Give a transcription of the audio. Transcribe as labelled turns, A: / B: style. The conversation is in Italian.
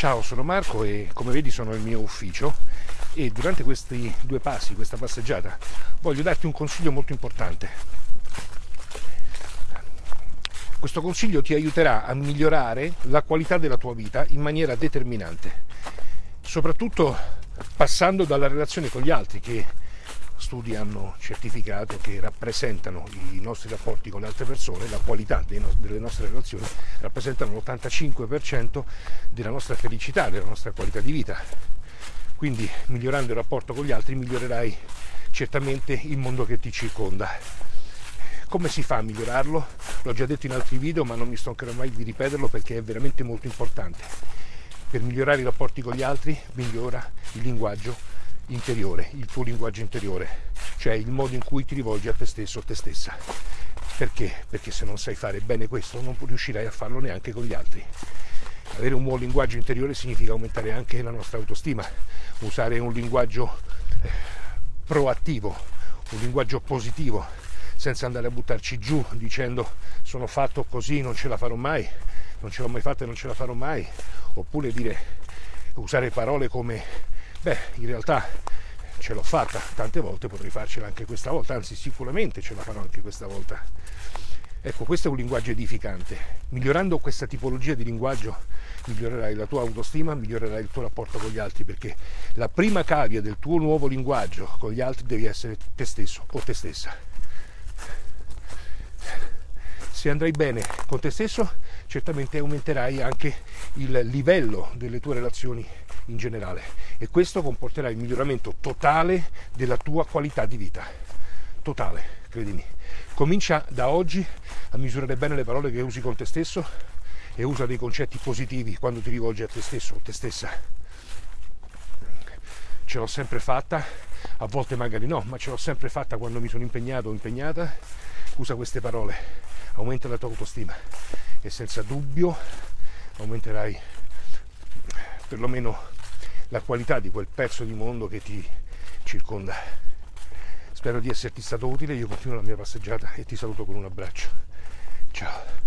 A: Ciao, sono Marco e come vedi sono nel mio ufficio e durante questi due passi, questa passeggiata, voglio darti un consiglio molto importante. Questo consiglio ti aiuterà a migliorare la qualità della tua vita in maniera determinante, soprattutto passando dalla relazione con gli altri che studi hanno certificato che rappresentano i nostri rapporti con le altre persone, la qualità delle nostre relazioni, rappresentano l'85% della nostra felicità, della nostra qualità di vita. Quindi migliorando il rapporto con gli altri migliorerai certamente il mondo che ti circonda. Come si fa a migliorarlo? L'ho già detto in altri video ma non mi stancherò mai di ripeterlo perché è veramente molto importante. Per migliorare i rapporti con gli altri migliora il linguaggio interiore, il tuo linguaggio interiore, cioè il modo in cui ti rivolgi a te stesso o te stessa. Perché? Perché se non sai fare bene questo non riuscirai a farlo neanche con gli altri. Avere un buon linguaggio interiore significa aumentare anche la nostra autostima, usare un linguaggio eh, proattivo, un linguaggio positivo, senza andare a buttarci giù dicendo sono fatto così, non ce la farò mai, non ce l'ho mai fatta e non ce la farò mai, oppure dire usare parole come beh, in realtà ce l'ho fatta tante volte, potrei farcela anche questa volta, anzi sicuramente ce la farò anche questa volta. Ecco, questo è un linguaggio edificante. Migliorando questa tipologia di linguaggio migliorerai la tua autostima, migliorerai il tuo rapporto con gli altri, perché la prima cavia del tuo nuovo linguaggio con gli altri devi essere te stesso o te stessa. Se andrai bene con te stesso, certamente aumenterai anche il livello delle tue relazioni in generale e questo comporterà il miglioramento totale della tua qualità di vita. Totale, credimi. Comincia da oggi a misurare bene le parole che usi con te stesso e usa dei concetti positivi quando ti rivolgi a te stesso o te stessa. Ce l'ho sempre fatta, a volte magari no, ma ce l'ho sempre fatta quando mi sono impegnato o impegnata. Usa queste parole, aumenta la tua autostima e senza dubbio aumenterai perlomeno la qualità di quel pezzo di mondo che ti circonda. Spero di esserti stato utile, io continuo la mia passeggiata e ti saluto con un abbraccio. Ciao.